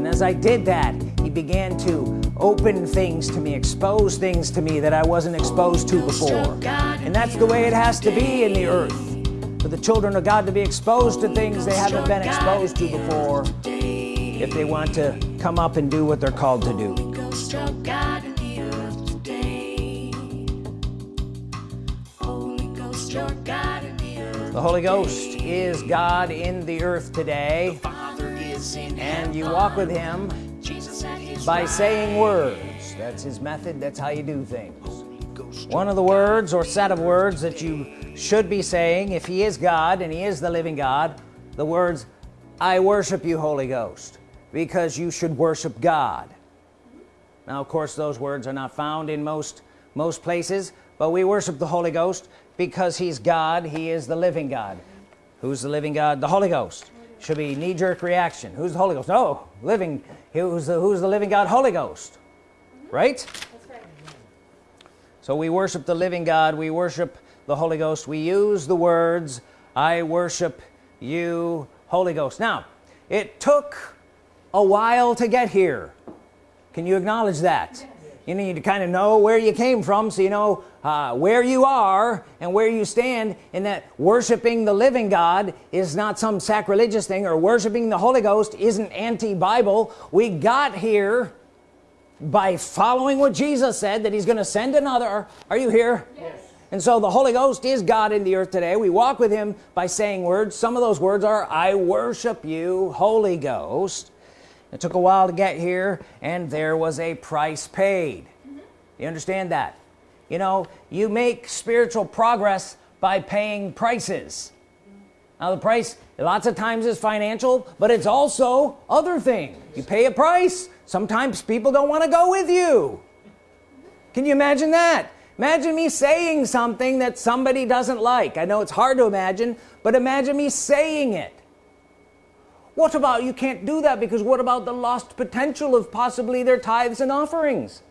and as I did that he began to open things to me expose things to me that I wasn't exposed to before. And that's the way it has to be in the earth. For the children of God to be exposed to things they haven't been exposed to before if they want to come up and do what they're called to do. The Holy Ghost is God in the earth today and you walk with him by saying words. That's his method. That's how you do things. One of the words or set of words that you should be saying if he is God and he is the living God the words I worship you Holy Ghost because you should worship God. Now of course those words are not found in most most places but we worship the Holy Ghost because he's God. He is the living God. Who's the living God? The Holy Ghost should be knee-jerk reaction. Who's the Holy Ghost? Oh living who's the who's the living God? Holy Ghost. Right? So we worship the living God. We worship the Holy Ghost. We use the words I worship you Holy Ghost. Now it took a while to get here. Can you acknowledge that? You need to kind of know where you came from so you know uh, where you are and where you stand and that worshiping the living God is not some sacrilegious thing or worshiping the Holy Ghost isn't anti-Bible. We got here by following what Jesus said that he's gonna send another. Are you here? Yes. and so the Holy Ghost is God in the earth today. We walk with him by saying words. Some of those words are I worship you Holy Ghost. It took a while to get here and there was a price paid. Mm -hmm. you understand that you know you make spiritual progress by paying prices. Now the price lots of times is financial but it's also other things. You pay a price. Sometimes people don't want to go with you. Can you imagine that? Imagine me saying something that somebody doesn't like. I know it's hard to imagine but imagine me saying it. What about you can't do that because what about the lost potential of possibly their tithes and offerings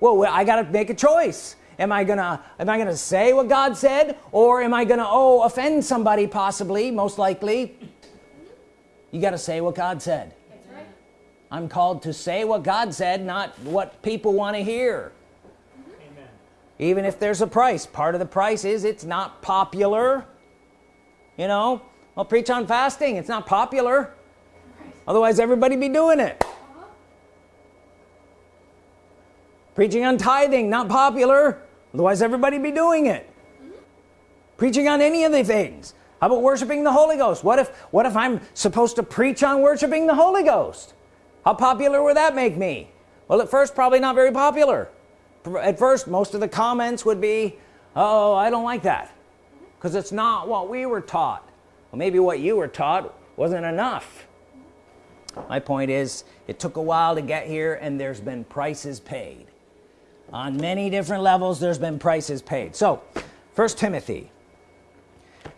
well I got to make a choice. Am I gonna am I gonna say what God said or am I gonna oh offend somebody possibly most likely? You got to say what God said. Right. I'm called to say what God said not what people want to hear. Amen. even if there's a price. Part of the price is it's not popular. You know? I'll preach on fasting. It's not popular. Otherwise everybody be doing it preaching on tithing not popular. Otherwise everybody be doing it. Preaching on any of the things. How about worshiping the Holy Ghost? What if what if I'm supposed to preach on worshiping the Holy Ghost? How popular would that make me? Well at first probably not very popular. At first most of the comments would be oh I don't like that. Because it's not what we were taught. Well maybe what you were taught wasn't enough. My point is it took a while to get here and there's been prices paid on many different levels there's been prices paid. So first Timothy.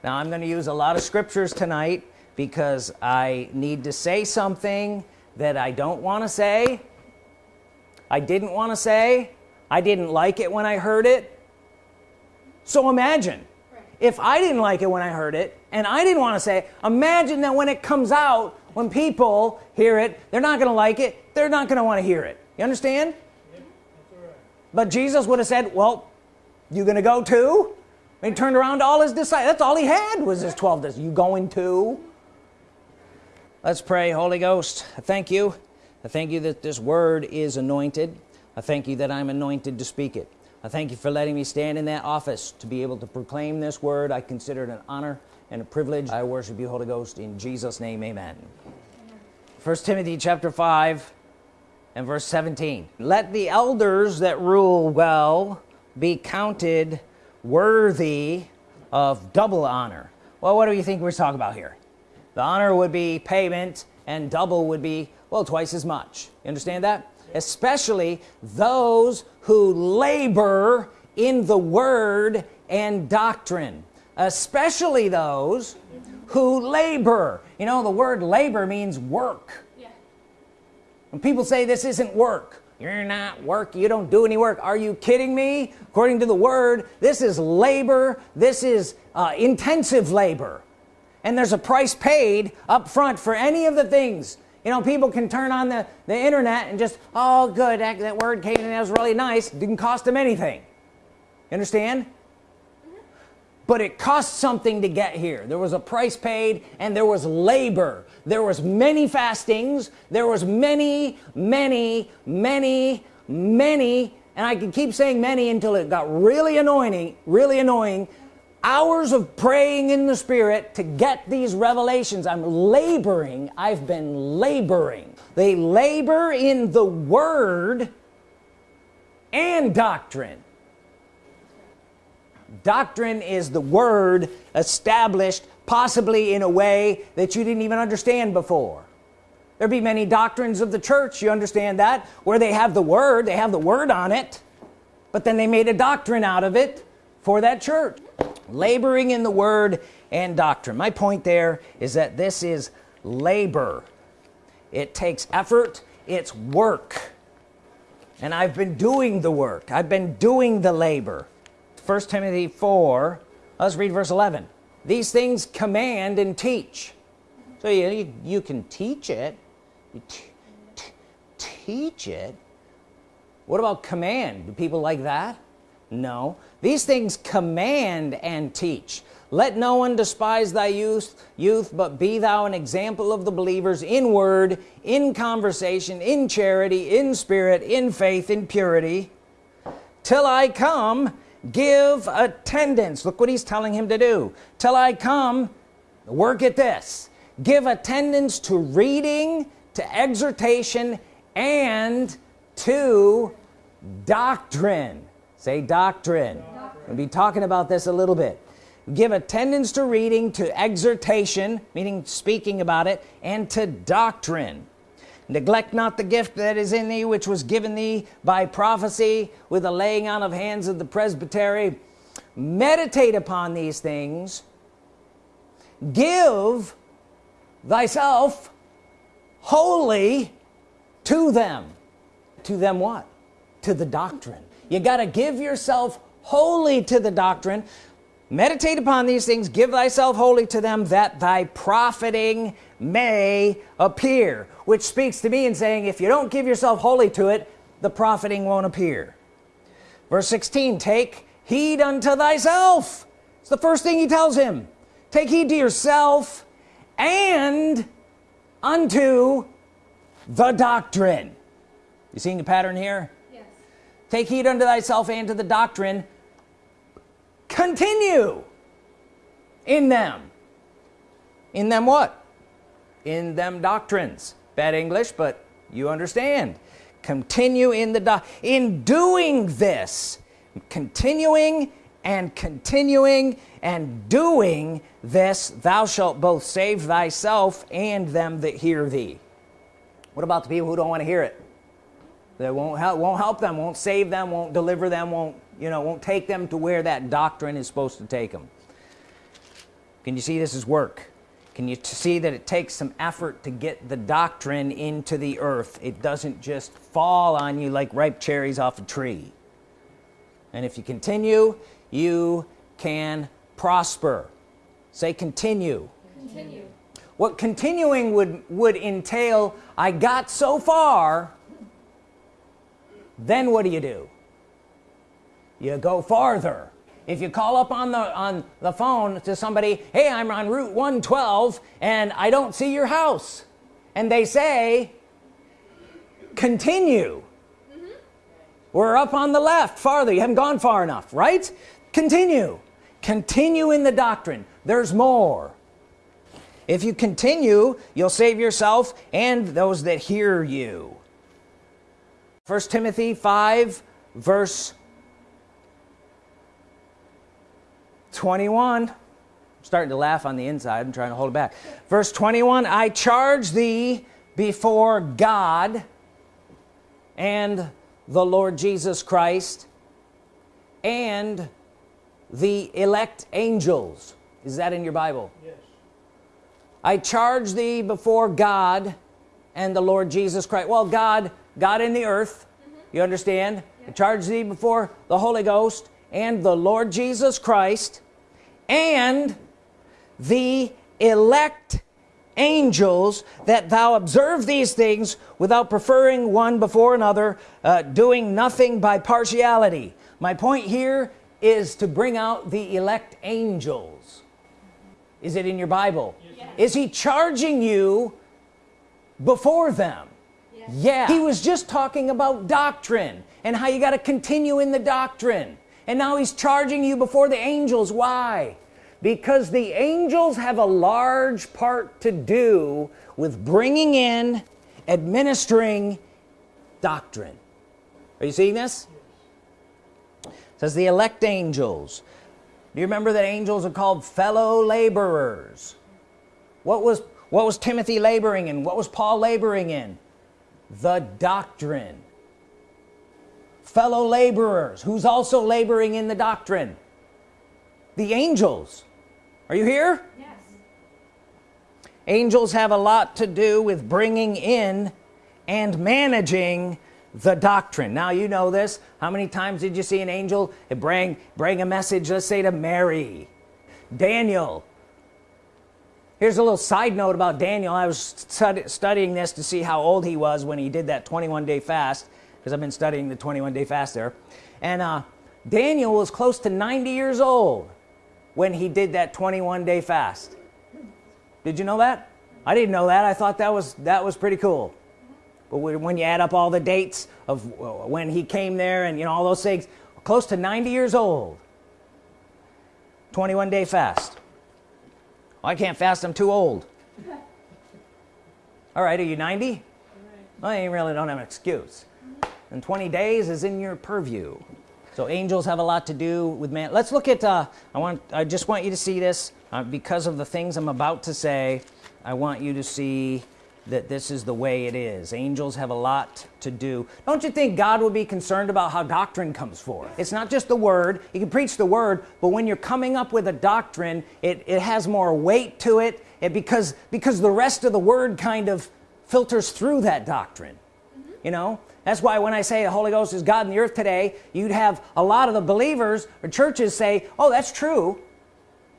Now I'm going to use a lot of scriptures tonight because I need to say something that I don't want to say I didn't want to say I didn't like it when I heard it. So imagine. If I didn't like it when I heard it and I didn't want to say imagine that when it comes out when people hear it they're not gonna like it they're not gonna want to hear it. You understand but Jesus would have said well you gonna go too? And he turned around to all his disciples. That's all he had was his 12 disciples. You going to let's pray. Holy Ghost I thank you. I thank you that this word is anointed. I thank you that I'm anointed to speak it. I thank you for letting me stand in that office to be able to proclaim this word. I consider it an honor and a privilege. I worship you Holy Ghost in Jesus name amen. First Timothy chapter 5 and verse 17 let the elders that rule well be counted worthy of double honor. Well what do you think we're talking about here? The honor would be payment and double would be well twice as much. You understand that? Especially those who labor in the word and doctrine. Especially those who labor. You know the word labor means work. When people say this isn't work you're not work you don't do any work are you kidding me? According to the word this is labor this is uh, intensive labor. And there's a price paid up front for any of the things. You know people can turn on the the internet and just oh good that, that word came in that was really nice didn't cost them anything. You understand but it cost something to get here. There was a price paid and there was labor. There was many fastings. There was many many many many and I could keep saying many until it got really annoying really annoying. Hours of praying in the Spirit to get these revelations. I'm laboring. I've been laboring. They labor in the Word and doctrine doctrine is the word established possibly in a way that you didn't even understand before. There be many doctrines of the church you understand that where they have the word they have the word on it but then they made a doctrine out of it for that church laboring in the word and doctrine. My point there is that this is labor. It takes effort it's work. And I've been doing the work I've been doing the labor 1 Timothy 4 let's read verse 11 these things command and teach. So you, you, can teach it. Teach it. What about command? Do people like that? No. These things command and teach. Let no one despise thy youth youth but be thou an example of the believers in word in conversation in charity in spirit in faith in purity. Till I come give attendance. Look what he's telling him to do. Till I come work at this. Give attendance to reading to exhortation and to doctrine. Say doctrine, doctrine. we'll be talking about this a little bit. Give attendance to reading to exhortation meaning speaking about it and to doctrine neglect not the gift that is in thee which was given thee by prophecy with the laying on of hands of the presbytery. Meditate upon these things. Give thyself wholly to them. To them what? To the doctrine. You got to give yourself wholly to the doctrine meditate upon these things give thyself wholly to them that thy profiting may appear. Which speaks to me in saying if you don't give yourself wholly to it the profiting won't appear. Verse 16 take heed unto thyself. It's the first thing he tells him. Take heed to yourself and unto the doctrine. You seeing the pattern here? Yes. take heed unto thyself and to the doctrine continue in them. In them what? In them doctrines. Bad English but you understand. Continue in the do in doing this. Continuing and continuing and doing this thou shalt both save thyself and them that hear thee. What about the people who don't want to hear it? That won't help won't help them won't save them won't deliver them won't you know won't take them to where that doctrine is supposed to take them can you see this is work? Can you see that it takes some effort to get the doctrine into the earth? It doesn't just fall on you like ripe cherries off a tree. And if you continue you can prosper. Say continue, continue. what continuing would would entail I got so far then what do you do you go farther. If you call up on the on the phone to somebody hey I'm on route 112 and I don't see your house and they say continue. Mm -hmm. we're up on the left farther. You haven't gone far enough right? Continue. Continue in the doctrine. There's more. If you continue you'll save yourself and those that hear you. First Timothy 5 verse 21 I'm starting to laugh on the inside. I'm trying to hold it back. Verse 21 I charge thee before God and the Lord Jesus Christ and the elect angels. Is that in your Bible? Yes. I charge thee before God and the Lord Jesus Christ. Well God God in the earth mm -hmm. you understand? Yeah. I charge thee before the Holy Ghost and the Lord Jesus Christ and the elect angels that thou observe these things without preferring one before another uh, doing nothing by partiality. My point here is to bring out the elect angels. Is it in your Bible? Yes. is he charging you before them? Yes. yeah. He was just talking about doctrine and how you got to continue in the doctrine. And now he's charging you before the angels. Why because the angels have a large part to do with bringing in administering doctrine. Are you seeing this? Says the elect angels. Do you remember that angels are called fellow laborers? What was what was Timothy laboring in? What was Paul laboring in? The doctrine. Fellow laborers who's also laboring in the doctrine? The angels are you here? Yes. angels have a lot to do with bringing in and managing the doctrine. Now you know this. How many times did you see an angel bring bring a message let's say to Mary? Daniel. Here's a little side note about Daniel. I was stud studying this to see how old he was when he did that 21 day fast because I've been studying the 21 day fast there. And uh, Daniel was close to 90 years old when he did that 21 day fast. Did you know that? I didn't know that. I thought that was that was pretty cool. But when you add up all the dates of uh, when he came there and you know all those things close to 90 years old. 21 day fast I can't fast I'm too old. All right are you 90 well you really don't have an excuse. And 20 days is in your purview so angels have a lot to do with man. Let's look at uh, I want I just want you to see this uh, because of the things I'm about to say I want you to see that this is the way it is. Angels have a lot to do. Don't you think God would be concerned about how doctrine comes forth? It's not just the word. You can preach the word but when you're coming up with a doctrine it, it has more weight to it, it because because the rest of the word kind of filters through that doctrine. Mm -hmm. you know that's why when I say the Holy Ghost is God in the earth today you'd have a lot of the believers or churches say oh that's true.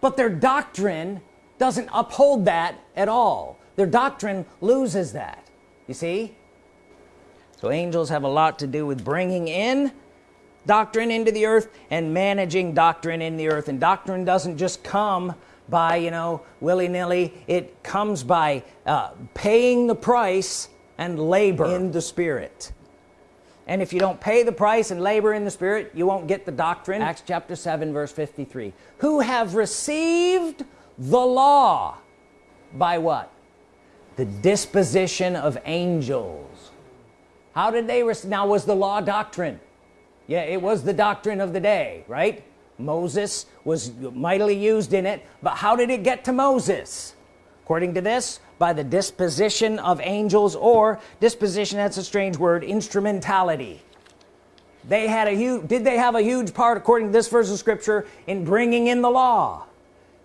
But their doctrine doesn't uphold that at all. Their doctrine loses that. You see? So angels have a lot to do with bringing in doctrine into the earth and managing doctrine in the earth. And doctrine doesn't just come by you know willy-nilly. It comes by uh, paying the price and labor. In the spirit and if you don't pay the price and labor in the spirit you won't get the doctrine. Acts chapter 7 verse 53 who have received the law by what? The disposition of angels. How did they now was the law doctrine. Yeah it was the doctrine of the day right? Moses was mightily used in it but how did it get to Moses according to this by the disposition of angels or disposition that's a strange word instrumentality. They had a huge did they have a huge part according to this verse of scripture in bringing in the law?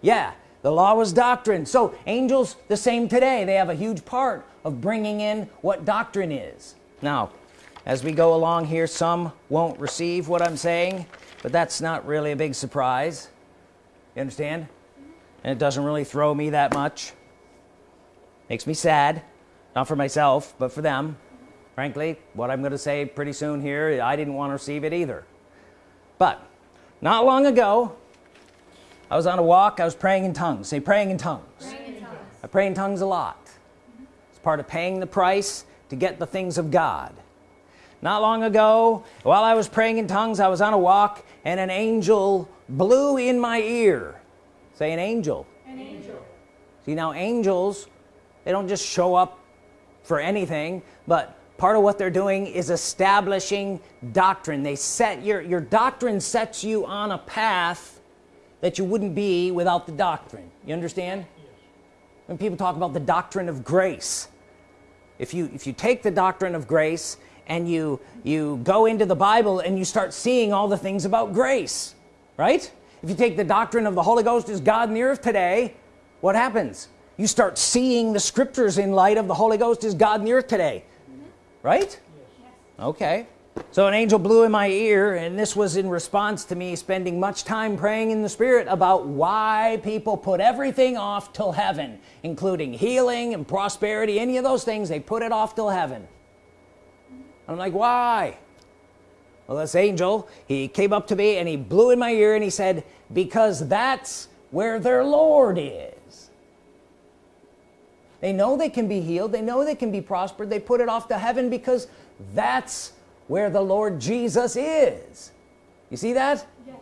Yeah the law was doctrine. So angels the same today. They have a huge part of bringing in what doctrine is. Now as we go along here some won't receive what I'm saying but that's not really a big surprise. You understand? And it doesn't really throw me that much makes me sad. Not for myself but for them. Frankly what I'm gonna say pretty soon here I didn't want to receive it either. But not long ago I was on a walk I was praying in tongues. Say praying in tongues, praying in tongues. I pray in tongues a lot. It's part of paying the price to get the things of God. Not long ago while I was praying in tongues I was on a walk and an angel blew in my ear. Say an angel. An angel. See now angels they don't just show up for anything but part of what they're doing is establishing doctrine. They set your your doctrine sets you on a path that you wouldn't be without the doctrine. You understand? When people talk about the doctrine of grace if you if you take the doctrine of grace and you you go into the Bible and you start seeing all the things about grace right? If you take the doctrine of the Holy Ghost is God in the earth today what happens you start seeing the scriptures in light of the Holy Ghost is God in the earth today mm -hmm. right yes. okay so an angel blew in my ear and this was in response to me spending much time praying in the Spirit about why people put everything off till heaven including healing and prosperity any of those things they put it off till heaven I'm like why well this angel he came up to me and he blew in my ear and he said because that's where their Lord is they know they can be healed. They know they can be prospered. They put it off to heaven because that's where the Lord Jesus is. You see that? Yes.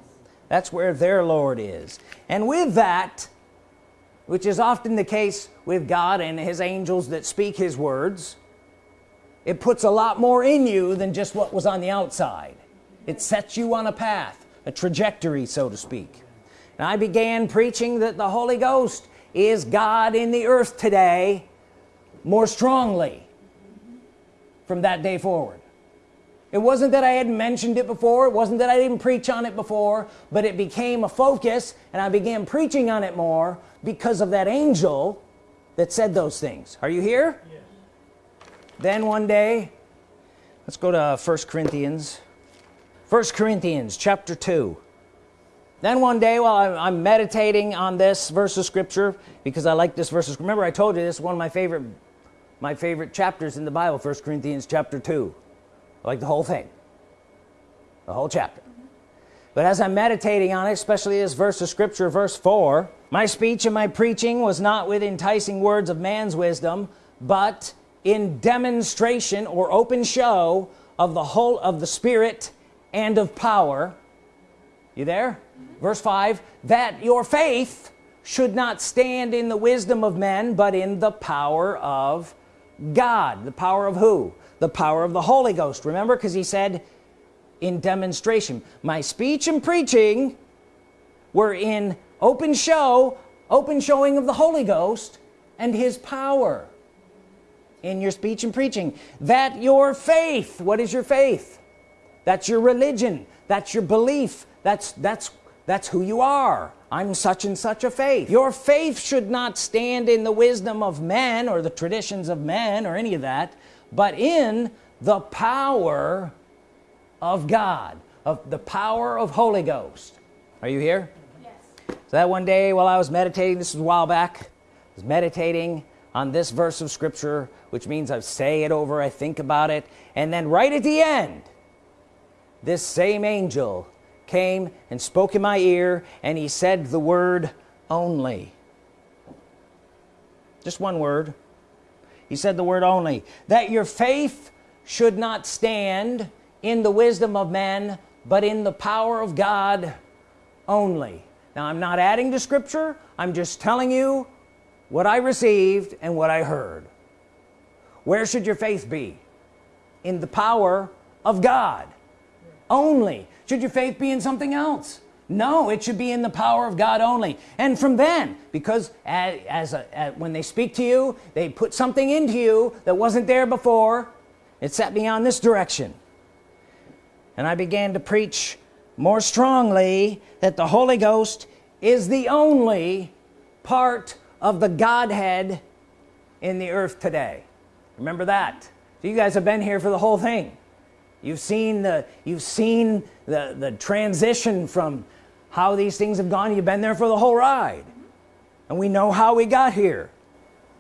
that's where their Lord is. And with that which is often the case with God and his angels that speak his words it puts a lot more in you than just what was on the outside. It sets you on a path a trajectory so to speak. And I began preaching that the Holy Ghost is God in the earth today more strongly from that day forward? It wasn't that I had mentioned it before it wasn't that I didn't preach on it before but it became a focus and I began preaching on it more because of that angel that said those things. Are you here? Yes. then one day let's go to first Corinthians. First Corinthians chapter 2 then one day while I'm, I'm meditating on this verse of scripture because I like this verse remember I told you this is one of my favorite my favorite chapters in the Bible first Corinthians chapter 2 I like the whole thing. The whole chapter. But as I'm meditating on it especially this verse of scripture verse 4 my speech and my preaching was not with enticing words of man's wisdom but in demonstration or open show of the whole of the Spirit and of power. You there. Verse 5 that your faith should not stand in the wisdom of men but in the power of God. The power of who? The power of the Holy Ghost. Remember because he said in demonstration my speech and preaching were in open show open showing of the Holy Ghost and his power in your speech and preaching. That your faith what is your faith? That's your religion. That's your belief. That's that's that's who you are. I'm such and such a faith. Your faith should not stand in the wisdom of men or the traditions of men or any of that but in the power of God of the power of Holy Ghost. Are you here? Yes. so that one day while I was meditating this was a while back I was meditating on this verse of Scripture which means I say it over I think about it and then right at the end this same angel came and spoke in my ear and he said the word only. Just one word. He said the word only. That your faith should not stand in the wisdom of men but in the power of God only. Now I'm not adding to scripture. I'm just telling you what I received and what I heard. Where should your faith be? In the power of God only should your faith be in something else? No it should be in the power of God only. And from then because as, a, as when they speak to you they put something into you that wasn't there before it set me on this direction. And I began to preach more strongly that the Holy Ghost is the only part of the Godhead in the earth today. Remember that. So you guys have been here for the whole thing. You've seen the you've seen the the transition from how these things have gone you've been there for the whole ride. And we know how we got here.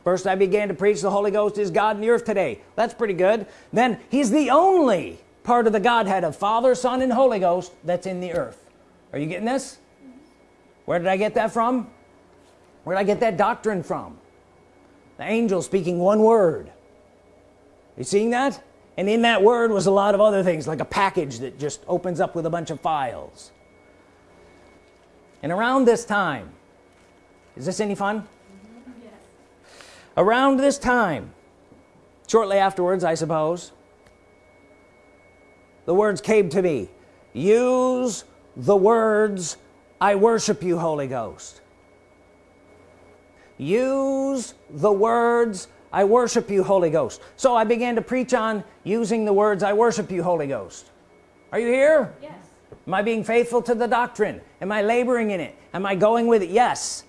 First I began to preach the Holy Ghost is God in the earth today. That's pretty good. Then he's the only part of the Godhead of Father Son and Holy Ghost that's in the earth. Are you getting this? Where did I get that from? Where did I get that doctrine from? The angel speaking one word. You seeing that and in that word was a lot of other things like a package that just opens up with a bunch of files. And around this time is this any fun? Yes. around this time shortly afterwards I suppose the words came to me. Use the words I worship you Holy Ghost. Use the words I worship you Holy Ghost. So I began to preach on using the words I worship you Holy Ghost. Are you here? Yes. Am I being faithful to the doctrine? Am I laboring in it? Am I going with it? Yes.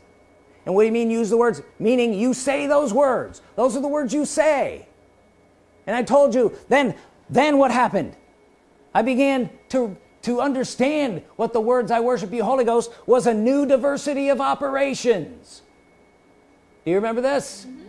And what do you mean use the words? Meaning you say those words. Those are the words you say. And I told you then then what happened? I began to to understand what the words I worship you Holy Ghost was a new diversity of operations. Do you remember this? Mm -hmm.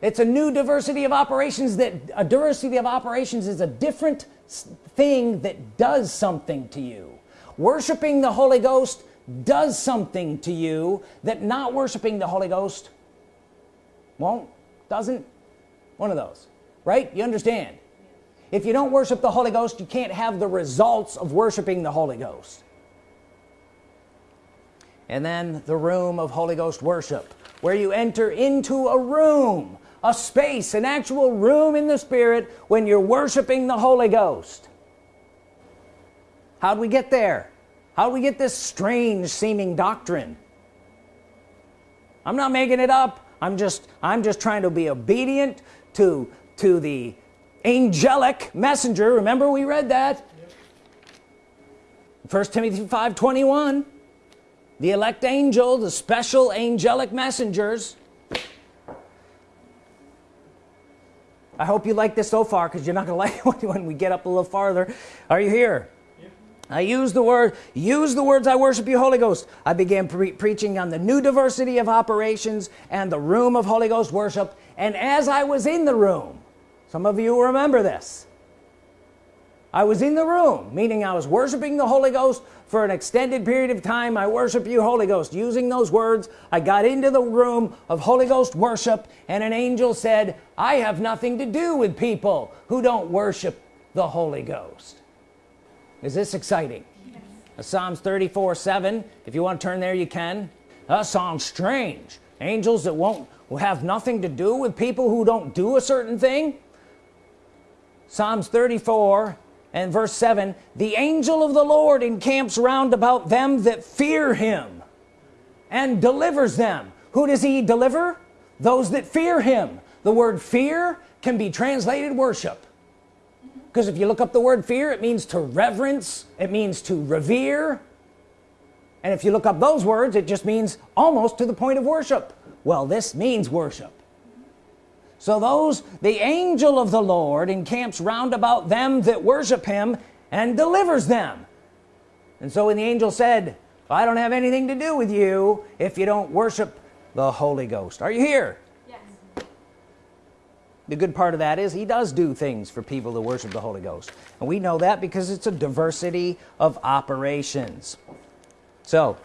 It's a new diversity of operations that a diversity of operations is a different thing that does something to you. Worshiping the Holy Ghost does something to you that not worshiping the Holy Ghost won't doesn't one of those right? You understand? If you don't worship the Holy Ghost you can't have the results of worshiping the Holy Ghost. And then the room of Holy Ghost worship where you enter into a room a space an actual room in the Spirit when you're worshiping the Holy Ghost. How do we get there? How do we get this strange seeming doctrine? I'm not making it up. I'm just I'm just trying to be obedient to to the angelic messenger. Remember we read that? First Timothy 5 21 the elect angel the special angelic messengers I hope you like this so far because you're not gonna like it when we get up a little farther. Are you here? I use the word use the words I worship you Holy Ghost. I began pre preaching on the new diversity of operations and the room of Holy Ghost worship and as I was in the room some of you remember this I was in the room meaning I was worshiping the Holy Ghost for an extended period of time. I worship you Holy Ghost. Using those words I got into the room of Holy Ghost worship and an angel said I have nothing to do with people who don't worship the Holy Ghost. Is this exciting? Yes. Psalms 34 7 if you want to turn there you can. That sounds strange. Angels that won't will have nothing to do with people who don't do a certain thing? Psalms 34 and verse 7 the angel of the Lord encamps round about them that fear him and delivers them. Who does he deliver? Those that fear him. The word fear can be translated worship. Because if you look up the word fear it means to reverence it means to revere. And if you look up those words it just means almost to the point of worship. Well this means worship so those the angel of the Lord encamps round about them that worship him and delivers them. And so when the angel said I don't have anything to do with you if you don't worship the Holy Ghost. Are you here? Yes. the good part of that is he does do things for people to worship the Holy Ghost. And we know that because it's a diversity of operations. So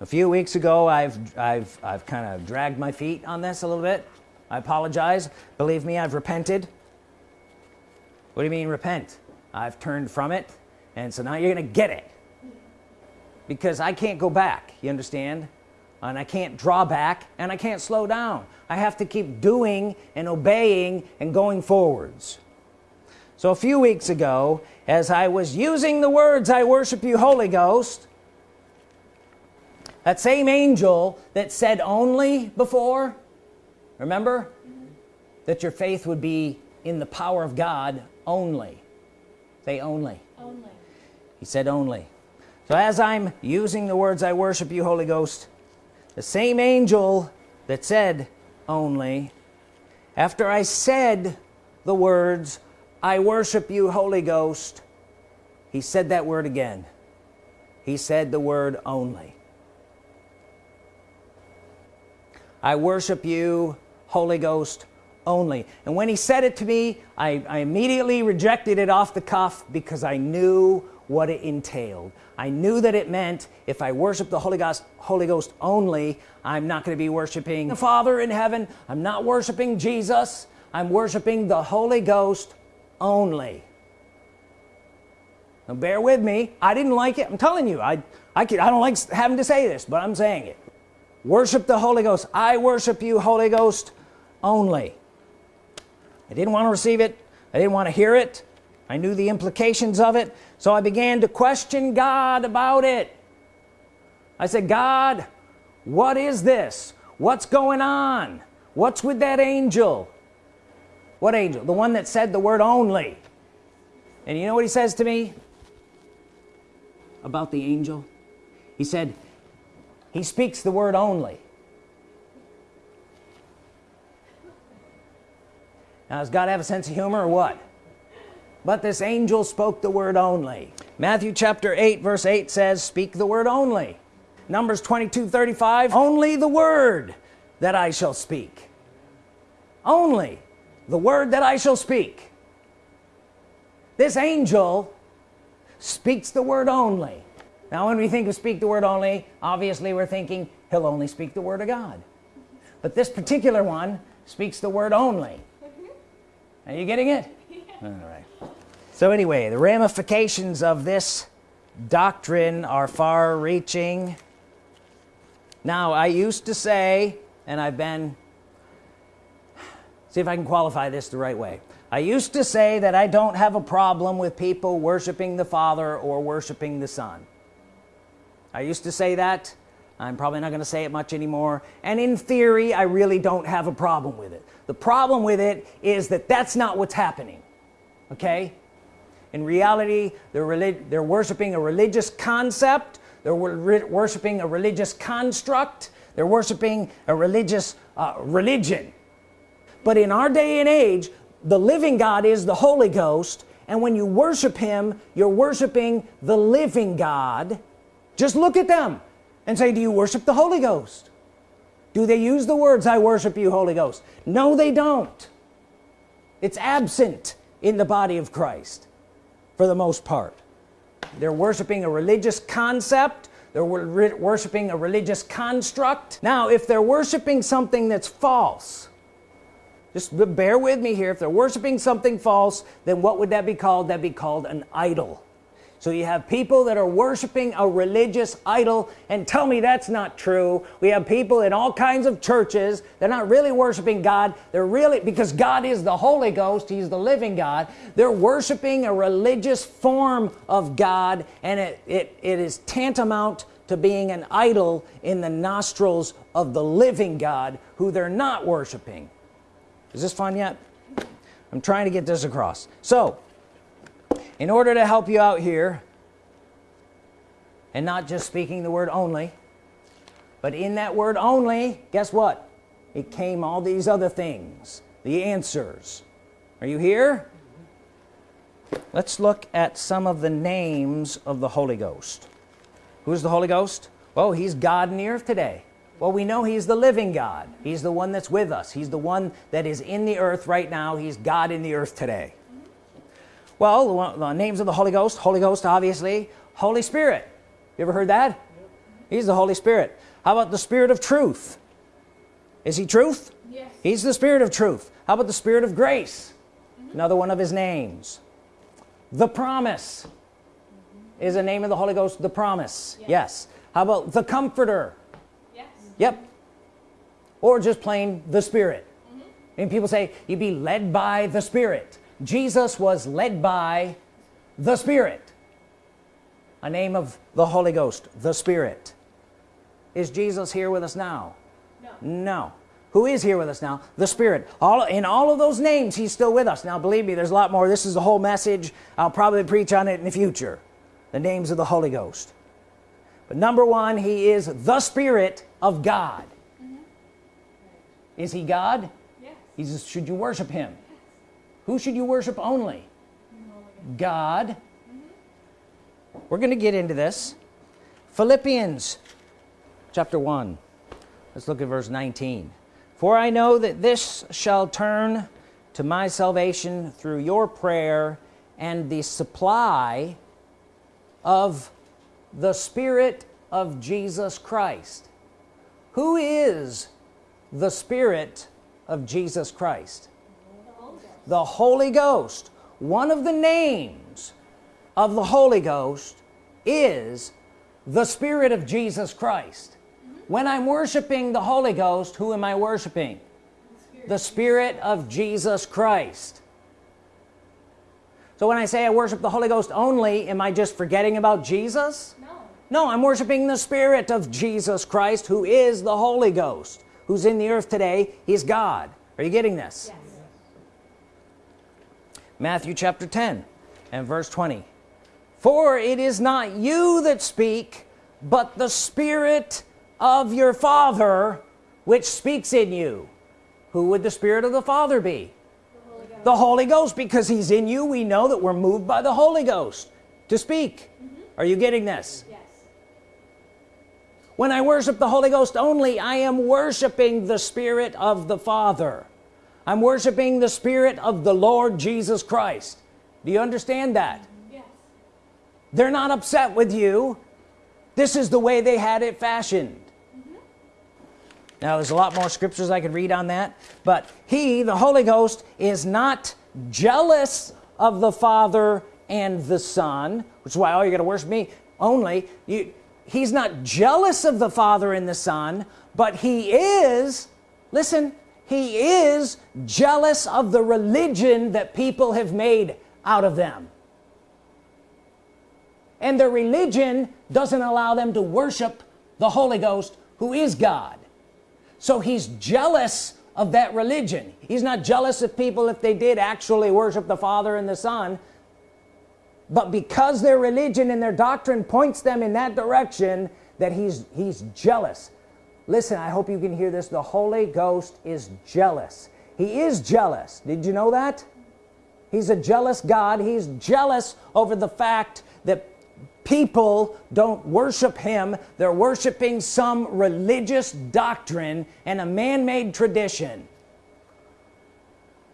a few weeks ago I've I've I've kind of dragged my feet on this a little bit I apologize. Believe me I've repented. What do you mean repent? I've turned from it and so now you're gonna get it. Because I can't go back you understand? And I can't draw back and I can't slow down. I have to keep doing and obeying and going forwards. So a few weeks ago as I was using the words I worship you Holy Ghost that same angel that said only before remember? That your faith would be in the power of God only. Say only. Only. He said only. So as I'm using the words I worship you Holy Ghost the same angel that said only after I said the words I worship you Holy Ghost he said that word again. He said the word only. I worship you Holy Ghost only. And when he said it to me I, I, immediately rejected it off the cuff because I knew what it entailed. I knew that it meant if I worship the Holy Ghost Holy Ghost only I'm not going to be worshiping the Father in heaven. I'm not worshiping Jesus. I'm worshiping the Holy Ghost only. Now bear with me. I didn't like it. I'm telling you I I, can, I don't like having to say this but I'm saying it. Worship the Holy Ghost. I worship you Holy Ghost only. I didn't want to receive it. I didn't want to hear it. I knew the implications of it. So I began to question God about it. I said God what is this? What's going on? What's with that angel? What angel? The one that said the word only. And you know what he says to me about the angel? He said he speaks the word only now does God have a sense of humor or what? But this angel spoke the word only. Matthew chapter 8 verse 8 says speak the word only. Numbers 22 35 only the word that I shall speak. Only the word that I shall speak. This angel speaks the word only. Now when we think of speak the word only obviously we're thinking he'll only speak the word of God. But this particular one speaks the word only are you getting it? All right. So anyway the ramifications of this doctrine are far-reaching. Now I used to say and I've been see if I can qualify this the right way. I used to say that I don't have a problem with people worshiping the Father or worshiping the Son. I used to say that. I'm probably not going to say it much anymore. And in theory I really don't have a problem with it the problem with it is that that's not what's happening okay? In reality they're they're worshiping a religious concept they're worshiping a religious construct they're worshiping a religious uh, religion. But in our day and age the living God is the Holy Ghost and when you worship him you're worshiping the living God. Just look at them and say do you worship the Holy Ghost do they use the words I worship you Holy Ghost no they don't. It's absent in the body of Christ for the most part. They're worshiping a religious concept. They're worshiping a religious construct. Now if they're worshiping something that's false just bear with me here. If they're worshiping something false then what would that be called? That be called an idol so you have people that are worshiping a religious idol and tell me that's not true. We have people in all kinds of churches they're not really worshiping God. They're really because God is the Holy Ghost he's the living God. They're worshiping a religious form of God and it, it, it is tantamount to being an idol in the nostrils of the living God who they're not worshiping. Is this fun yet? I'm trying to get this across. So in order to help you out here and not just speaking the word only but in that word only guess what? It came all these other things the answers. Are you here? Let's look at some of the names of the Holy Ghost. Who's the Holy Ghost? Well he's God in the earth today. Well we know he's the living God. He's the one that's with us. He's the one that is in the earth right now. He's God in the earth today well the names of the Holy Ghost Holy Ghost obviously. Holy Spirit. You ever heard that? He's the Holy Spirit. How about the Spirit of truth? Is he truth? Yes. he's the Spirit of truth. How about the Spirit of grace? Mm -hmm. another one of his names. The promise mm -hmm. is a name of the Holy Ghost the promise. Yes, yes. how about the comforter? Yes. Yep. Or just plain the Spirit. Mm -hmm. and people say you be led by the Spirit Jesus was led by the Spirit. A name of the Holy Ghost the Spirit. Is Jesus here with us now? No, no. who is here with us now? The Spirit. All in all of those names he's still with us. Now believe me there's a lot more. This is the whole message. I'll probably preach on it in the future. The names of the Holy Ghost. But number one he is the Spirit of God. Mm -hmm. is he God? Yes. he's should you worship him who should you worship only? God. We're gonna get into this. Philippians chapter 1 let's look at verse 19 for I know that this shall turn to my salvation through your prayer and the supply of the Spirit of Jesus Christ. Who is the Spirit of Jesus Christ the Holy Ghost. One of the names of the Holy Ghost is the Spirit of Jesus Christ. Mm-hmm. When I'm worshiping the Holy Ghost who am I worshiping? The Spirit of Jesus Christ. So when I say I worship the Holy Ghost only am I just forgetting about Jesus? No. No I'm worshiping the Spirit of Jesus Christ who is the Holy Ghost who's in the earth today. He's God. Are you getting this? Yes. Matthew chapter 10 and verse 20 for it is not you that speak but the Spirit of your Father which speaks in you. Who would the Spirit of the Father be? The Holy Ghost because he's in you we know that we're moved by the Holy Ghost to speak. Mm-hmm. Are you getting this? Yes. when I worship the Holy Ghost only I am worshiping the Spirit of the Father I'm worshiping the Spirit of the Lord Jesus Christ. Do you understand that? Yes. they're not upset with you. This is the way they had it fashioned. Mm-hmm. Now there's a lot more scriptures I could read on that but he the Holy Ghost is not jealous of the Father and the Son which is why oh you gotta worship me only. You he's not jealous of the Father and the Son but he is listen he is jealous of the religion that people have made out of them. And their religion doesn't allow them to worship the Holy Ghost who is God. So he's jealous of that religion. He's not jealous of people if they did actually worship the Father and the Son. But because their religion and their doctrine points them in that direction that he's he's jealous listen I hope you can hear this. The Holy Ghost is jealous. He is jealous. Did you know that? He's a jealous God. He's jealous over the fact that people don't worship him. They're worshiping some religious doctrine and a man-made tradition.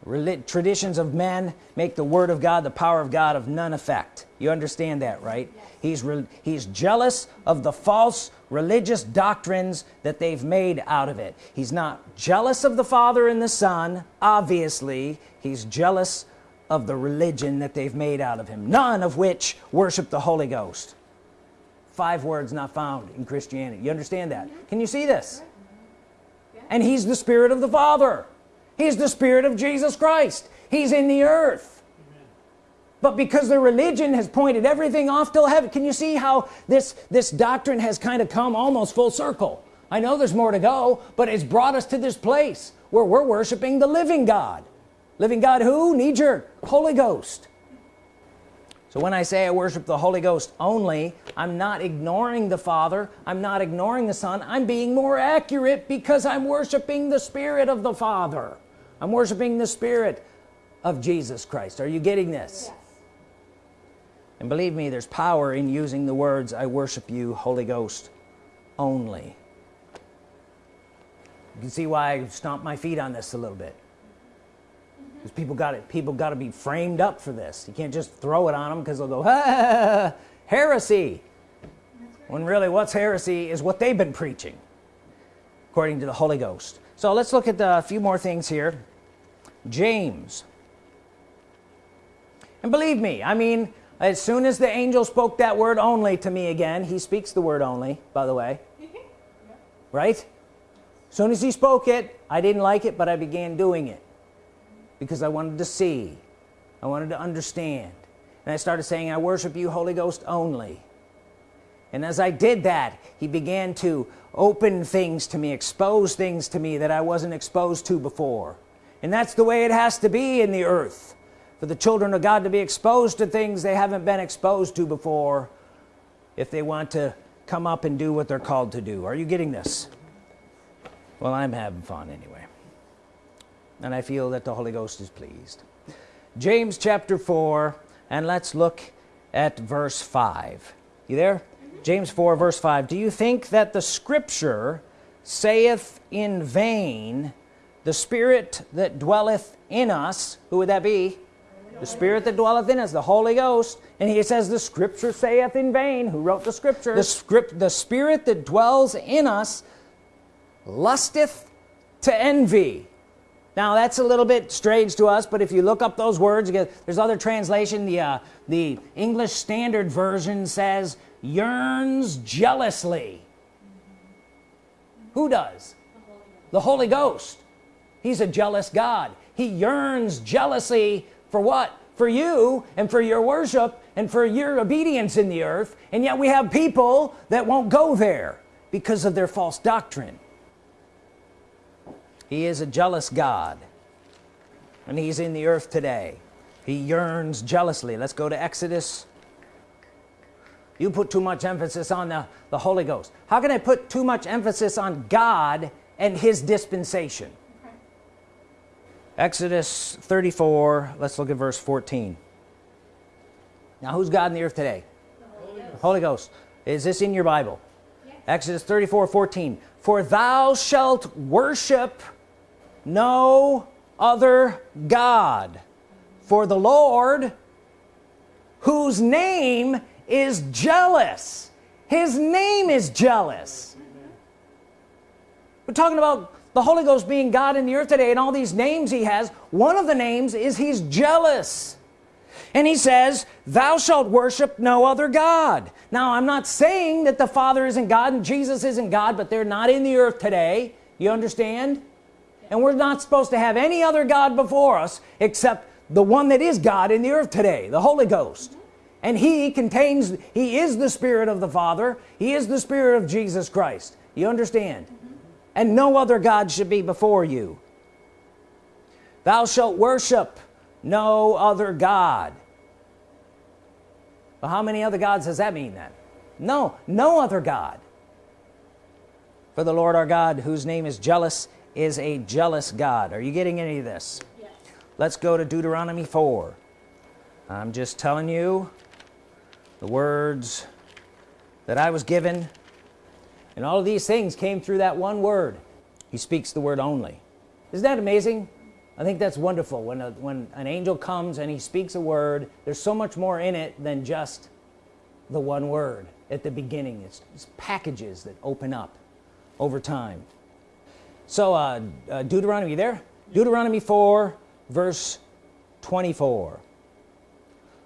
Reli traditions of men make the Word of God the power of God of none effect. You understand that right? He's he's jealous of the false religious doctrines that they've made out of it. He's not jealous of the Father and the Son obviously. He's jealous of the religion that they've made out of him none of which worship the Holy Ghost. Five words not found in Christianity. You understand that? Can you see this? And he's the Spirit of the Father. He's the Spirit of Jesus Christ. He's in the earth but because the religion has pointed everything off till heaven can you see how this this doctrine has kind of come almost full circle? I know there's more to go but it's brought us to this place where we're worshiping the living God. Living God who? Need your Holy Ghost. So when I say I worship the Holy Ghost only I'm not ignoring the Father. I'm not ignoring the Son. I'm being more accurate because I'm worshiping the Spirit of the Father. I'm worshiping the Spirit of Jesus Christ. Are you getting this. And believe me there's power in using the words I worship you Holy Ghost only. You can see why I stomped my feet on this a little bit. Because people got it people got to be framed up for this. You can't just throw it on them because they'll go ah, heresy. When really what's heresy is what they've been preaching according to the Holy Ghost. So let's look at a few more things here. James. And believe me I mean as soon as the angel spoke that word only to me again he speaks the word only by the way. Right? As soon as he spoke it I didn't like it but I began doing it because I wanted to see. I wanted to understand. And I started saying I worship you Holy Ghost only. And as I did that he began to open things to me expose things to me that I wasn't exposed to before. And that's the way it has to be in the earth for the children of God to be exposed to things they haven't been exposed to before if they want to come up and do what they're called to do. Are you getting this? Well I'm having fun anyway. And I feel that the Holy Ghost is pleased. James chapter 4 and let's look at verse 5 you there? James 4 verse 5 do you think that the scripture saith in vain the spirit that dwelleth in us who would that be the spirit that dwelleth in us the Holy Ghost. And he says the scripture saith in vain. Who wrote the scripture? The script the spirit that dwells in us lusteth to envy. Now that's a little bit strange to us but if you look up those words there's other translation. The uh, the English Standard Version says yearns jealously. Who does? The Holy Ghost. He's a jealous God. He yearns jealously for what? For you and for your worship and for your obedience in the earth. And yet we have people that won't go there because of their false doctrine. He is a jealous God. And he's in the earth today. He yearns jealously. Let's go to Exodus. You put too much emphasis on the, the Holy Ghost. How can I put too much emphasis on God and his dispensation Exodus 34 let's look at verse 14 now who's God in the earth today? Holy Ghost, Holy Ghost. is this in your Bible? Yes. Exodus 34 14 for thou shalt worship no other God for the Lord whose name is jealous. His name is jealous. Mm-hmm. We're talking about the Holy Ghost being God in the earth today and all these names he has one of the names is he's jealous. And he says thou shalt worship no other God. Now I'm not saying that the Father isn't God and Jesus isn't God but they're not in the earth today. You understand? And we're not supposed to have any other God before us except the one that is God in the earth today the Holy Ghost. And he contains he is the Spirit of the Father. He is the Spirit of Jesus Christ. You understand and no other God should be before you. Thou shalt worship no other God. Well how many other gods does that mean then? No no other God. For the Lord our God whose name is jealous is a jealous God. Are you getting any of this? Yes. let's go to Deuteronomy 4 I'm just telling you the words that I was given and all of these things came through that one word. He speaks the word only. Isn't that amazing? I think that's wonderful. When a, when an angel comes and he speaks a word there's so much more in it than just the one word. At the beginning it's, it's packages that open up over time. So uh, uh, Deuteronomy there? Deuteronomy 4 verse 24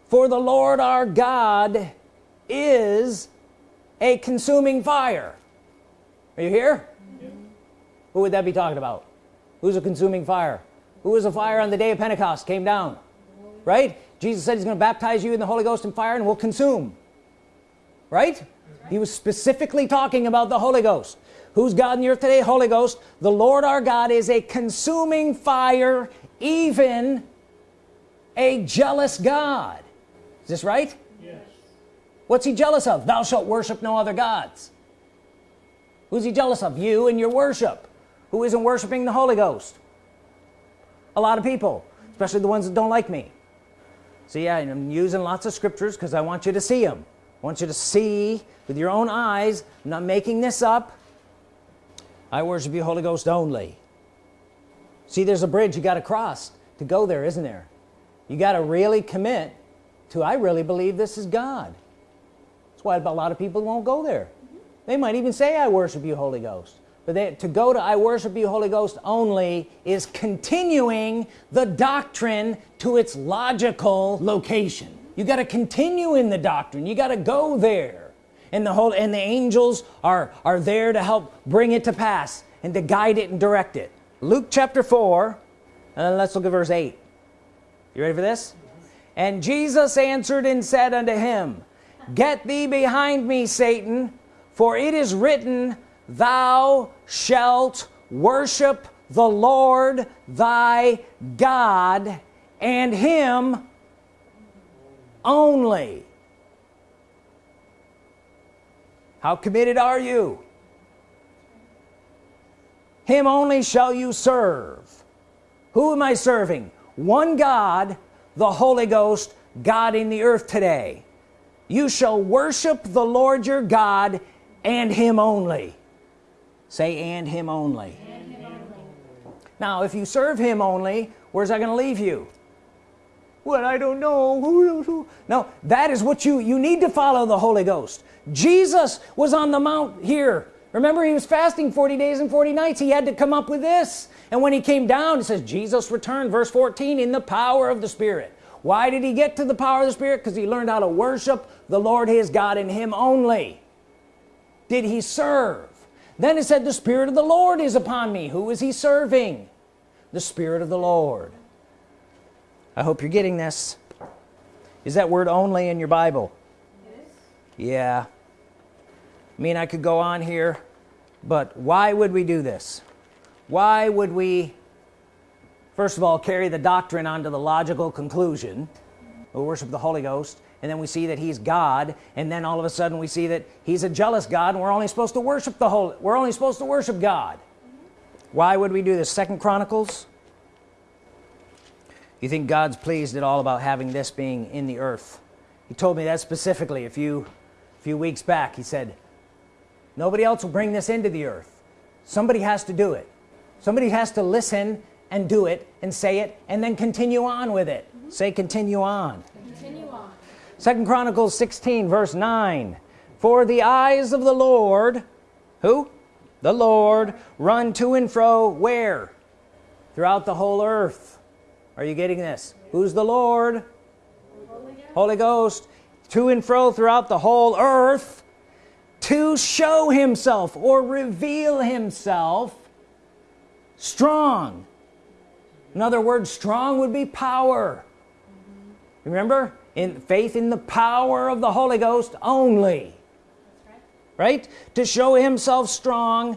for the Lord our God is a consuming fire are you here? Who would that be talking about? Who's a consuming fire? Who was a fire on the day of Pentecost came down? Right? Jesus said he's gonna baptize you in the Holy Ghost and fire and will consume. Right? He was specifically talking about the Holy Ghost. Who's God in the earth today? Holy Ghost. The Lord our God is a consuming fire even a jealous God. Is this right? Yes. what's he jealous of? Thou shalt worship no other gods who's he jealous of? You and your worship. Who isn't worshiping the Holy Ghost? A lot of people especially the ones that don't like me. See I'm using lots of scriptures because I want you to see them I want you to see with your own eyes. I'm not making this up. I worship you Holy Ghost only. See there's a bridge you got to cross to go there isn't there? You got to really commit to I really believe this is God. That's why a lot of people won't go there they might even say I worship you Holy Ghost. But they, to go to I worship you Holy Ghost only is continuing the doctrine to its logical location. You got to continue in the doctrine. You got to go there. And the whole and the angels are are there to help bring it to pass and to guide it and direct it. Luke chapter 4 and then let's look at verse 8 you ready for this? And Jesus answered and said unto him get thee behind me Satan for it is written thou shalt worship the Lord thy God and him only. How committed are you? Him only shall you serve. Who am I serving? One God the Holy Ghost God in the earth today. You shall worship the Lord your God and him only. Say and him only, and him only. now if you serve him only where's that gonna leave you? Well I don't know. No that is what you you need to follow the Holy Ghost. Jesus was on the mount here. Remember he was fasting 40 days and 40 nights. He had to come up with this. And when he came down it says Jesus returned verse 14 in the power of the Spirit. Why did he get to the power of the Spirit? Because he learned how to worship the Lord his God in him only did he serve? Then it said the Spirit of the Lord is upon me. Who is he serving? The Spirit of the Lord. I hope you're getting this. Is that word only in your Bible? Yes. yeah. I mean I could go on here but why would we do this? Why would we first of all carry the doctrine onto the logical conclusion we worship the Holy Ghost and then we see that he's God and then all of a sudden we see that he's a jealous God and we're only supposed to worship the Holy we're only supposed to worship God. Why would we do this? Second Chronicles? You think God's pleased at all about having this being in the earth? He told me that specifically a few a few weeks back. He said nobody else will bring this into the earth. Somebody has to do it. Somebody has to listen and do it and say it and then continue on with it. Mm -hmm. say continue on continue on second chronicles 16 verse 9 for the eyes of the lord who? The lord run to and fro where? Throughout the whole earth. Are you getting this? Who's the lord? Holy ghost, holy ghost. To and fro throughout the whole earth to show himself or reveal himself strong. In other words strong would be power. Remember in faith in the power of the Holy Ghost only. Right. right to show himself strong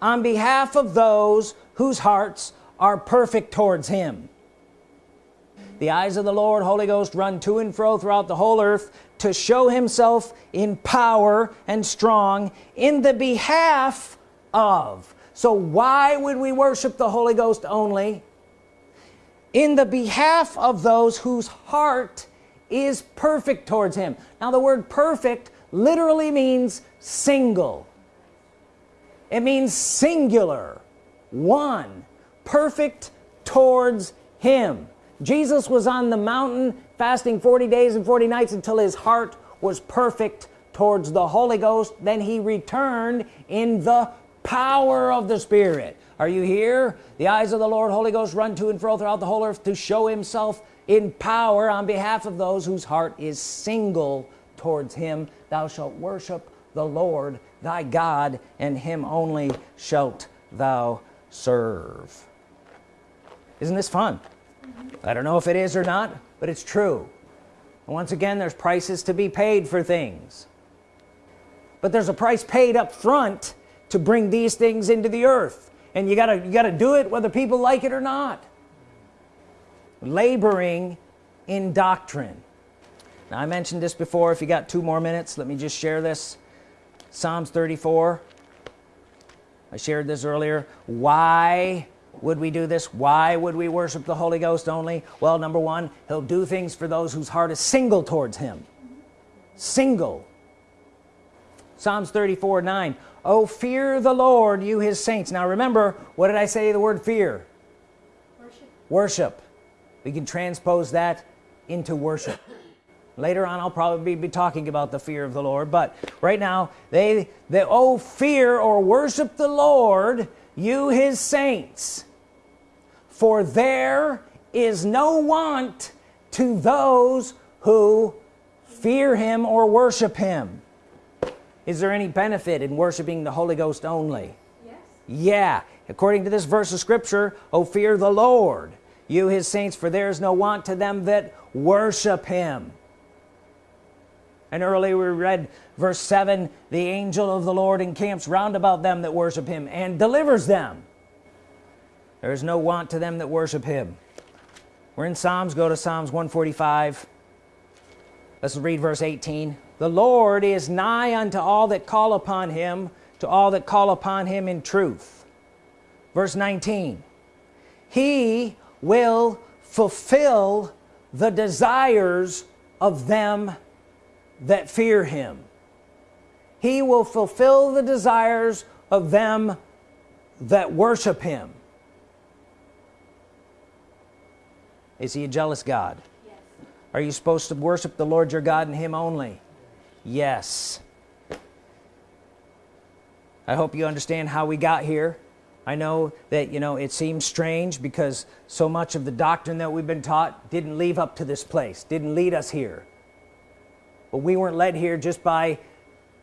on behalf of those whose hearts are perfect towards him. The eyes of the Lord Holy Ghost run to and fro throughout the whole earth to show himself in power and strong in the behalf of. So why would we worship the Holy Ghost only? In the behalf of those whose heart is perfect towards him. Now the word perfect literally means single. It means singular one perfect towards him. Jesus was on the mountain fasting 40 days and 40 nights until his heart was perfect towards the Holy Ghost. Then he returned in the power of the Spirit. Are you here? The eyes of the Lord Holy Ghost run to and fro throughout the whole earth to show himself in power on behalf of those whose heart is single towards him. Thou shalt worship the Lord thy God and him only shalt thou serve. Isn't this fun? I don't know if it is or not but it's true. And once again there's prices to be paid for things. But there's a price paid up front to bring these things into the earth. And you gotta you gotta do it whether people like it or not laboring in doctrine. Now I mentioned this before. If you got two more minutes let me just share this. Psalms 34 I shared this earlier. Why would we do this? Why would we worship the Holy Ghost only? Well number one he'll do things for those whose heart is single towards him. Single. Psalms 34 9 oh fear the Lord you his saints. Now remember what did I say the word fear? Worship, worship. We can transpose that into worship. Later on I'll probably be talking about the fear of the Lord but right now they they oh fear or worship the Lord you his saints. For there is no want to those who fear him or worship him. Is there any benefit in worshiping the Holy Ghost only? Yes. yeah. According to this verse of scripture oh fear the Lord you his saints for there is no want to them that worship him. And earlier we read verse 7 the angel of the Lord encamps round about them that worship him and delivers them. There is no want to them that worship him. We're in Psalms. Go to Psalms 145 let's read verse 18 the Lord is nigh unto all that call upon him to all that call upon him in truth. Verse 19 he will fulfill the desires of them that fear him. He will fulfill the desires of them that worship him. Is he a jealous God? Yes. are you supposed to worship the Lord your God and him only? Yes. I hope you understand how we got here I know that you know it seems strange because so much of the doctrine that we've been taught didn't leave up to this place didn't lead us here. But we weren't led here just by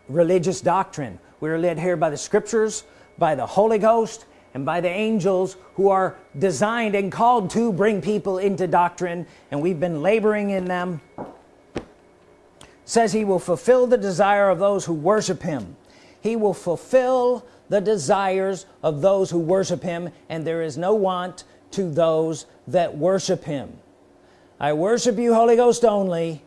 religious doctrine. We were led here by the scriptures by the Holy Ghost and by the angels who are designed and called to bring people into doctrine and we've been laboring in them. Says he will fulfill the desire of those who worship him he will fulfill the desires of those who worship him and there is no want to those that worship him. I worship you Holy Ghost only.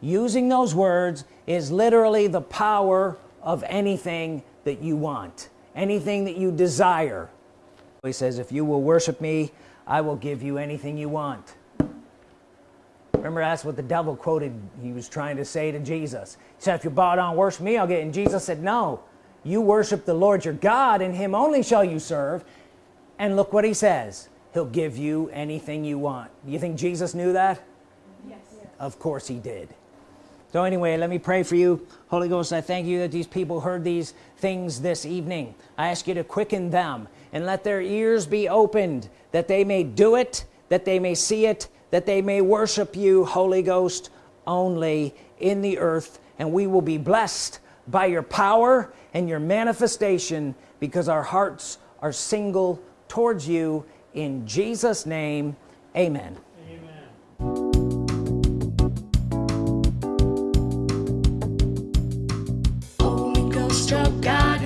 Using those words is literally the power of anything that you want anything that you desire. He says if you will worship me I will give you anything you want. Remember that's what the devil quoted. He was trying to say to Jesus. He said if you bow down worship me I'll get it. and Jesus said no you worship the Lord your God and him only shall you serve. And look what he says. He'll give you anything you want. You think Jesus knew that? Yes. of course he did. So anyway let me pray for you. Holy Ghost I thank you that these people heard these things this evening. I ask you to quicken them and let their ears be opened that they may do it that they may see it that they may worship you Holy Ghost only in the earth. And we will be blessed by your power and your manifestation because our hearts are single towards you in Jesus name amen oh God.